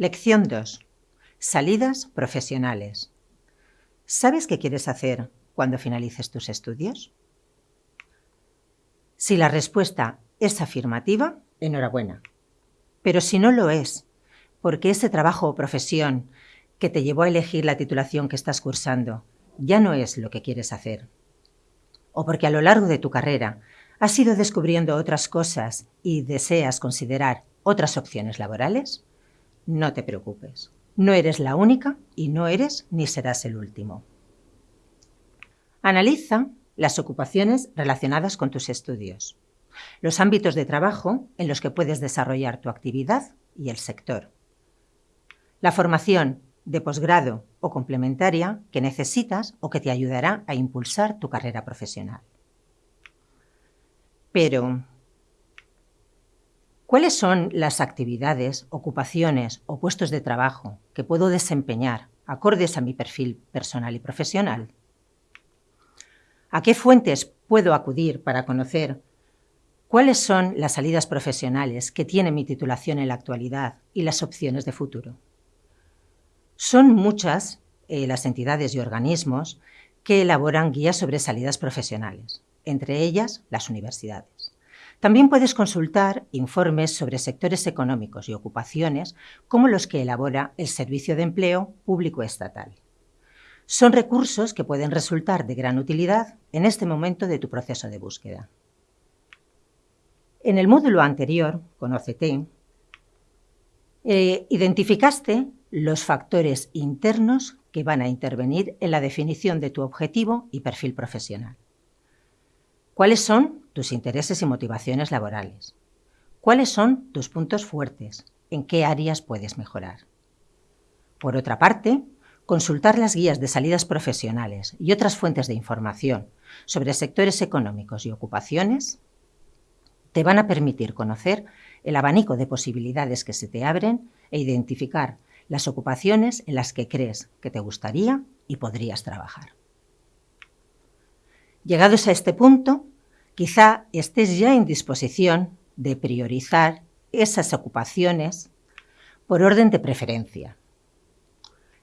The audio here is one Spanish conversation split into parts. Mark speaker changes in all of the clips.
Speaker 1: Lección 2. Salidas profesionales. ¿Sabes qué quieres hacer cuando finalices tus estudios? Si la respuesta es afirmativa, enhorabuena. Pero si no lo es, porque ese trabajo o profesión que te llevó a elegir la titulación que estás cursando ya no es lo que quieres hacer, o porque a lo largo de tu carrera has ido descubriendo otras cosas y deseas considerar otras opciones laborales, no te preocupes. No eres la única y no eres ni serás el último. Analiza las ocupaciones relacionadas con tus estudios, los ámbitos de trabajo en los que puedes desarrollar tu actividad y el sector, la formación de posgrado o complementaria que necesitas o que te ayudará a impulsar tu carrera profesional. Pero, ¿Cuáles son las actividades, ocupaciones o puestos de trabajo que puedo desempeñar acordes a mi perfil personal y profesional? ¿A qué fuentes puedo acudir para conocer cuáles son las salidas profesionales que tiene mi titulación en la actualidad y las opciones de futuro? Son muchas eh, las entidades y organismos que elaboran guías sobre salidas profesionales, entre ellas las universidades. También puedes consultar informes sobre sectores económicos y ocupaciones como los que elabora el Servicio de Empleo Público Estatal. Son recursos que pueden resultar de gran utilidad en este momento de tu proceso de búsqueda. En el módulo anterior, Conócete, eh, identificaste los factores internos que van a intervenir en la definición de tu objetivo y perfil profesional. ¿Cuáles son tus intereses y motivaciones laborales? ¿Cuáles son tus puntos fuertes? ¿En qué áreas puedes mejorar? Por otra parte, consultar las guías de salidas profesionales y otras fuentes de información sobre sectores económicos y ocupaciones te van a permitir conocer el abanico de posibilidades que se te abren e identificar las ocupaciones en las que crees que te gustaría y podrías trabajar. Llegados a este punto, quizá estés ya en disposición de priorizar esas ocupaciones por orden de preferencia.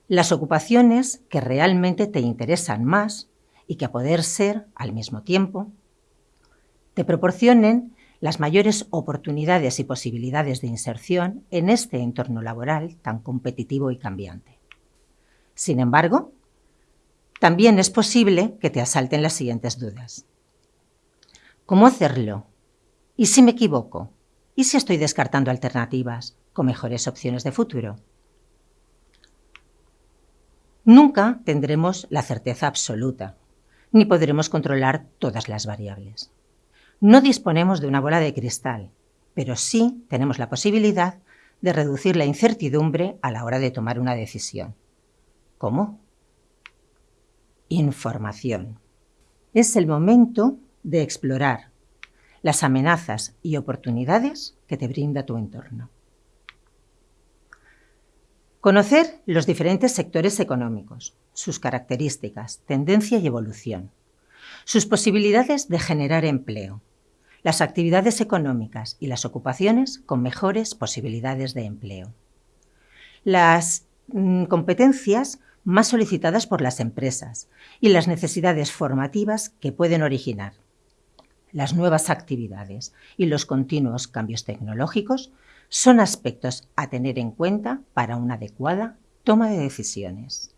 Speaker 1: Las ocupaciones que realmente te interesan más y que a poder ser, al mismo tiempo, te proporcionen las mayores oportunidades y posibilidades de inserción en este entorno laboral tan competitivo y cambiante. Sin embargo, también es posible que te asalten las siguientes dudas. ¿Cómo hacerlo? ¿Y si me equivoco? ¿Y si estoy descartando alternativas con mejores opciones de futuro? Nunca tendremos la certeza absoluta, ni podremos controlar todas las variables. No disponemos de una bola de cristal, pero sí tenemos la posibilidad de reducir la incertidumbre a la hora de tomar una decisión. ¿Cómo? Información. Es el momento de explorar las amenazas y oportunidades que te brinda tu entorno. Conocer los diferentes sectores económicos, sus características, tendencia y evolución, sus posibilidades de generar empleo, las actividades económicas y las ocupaciones con mejores posibilidades de empleo, las mm, competencias más solicitadas por las empresas y las necesidades formativas que pueden originar, las nuevas actividades y los continuos cambios tecnológicos son aspectos a tener en cuenta para una adecuada toma de decisiones.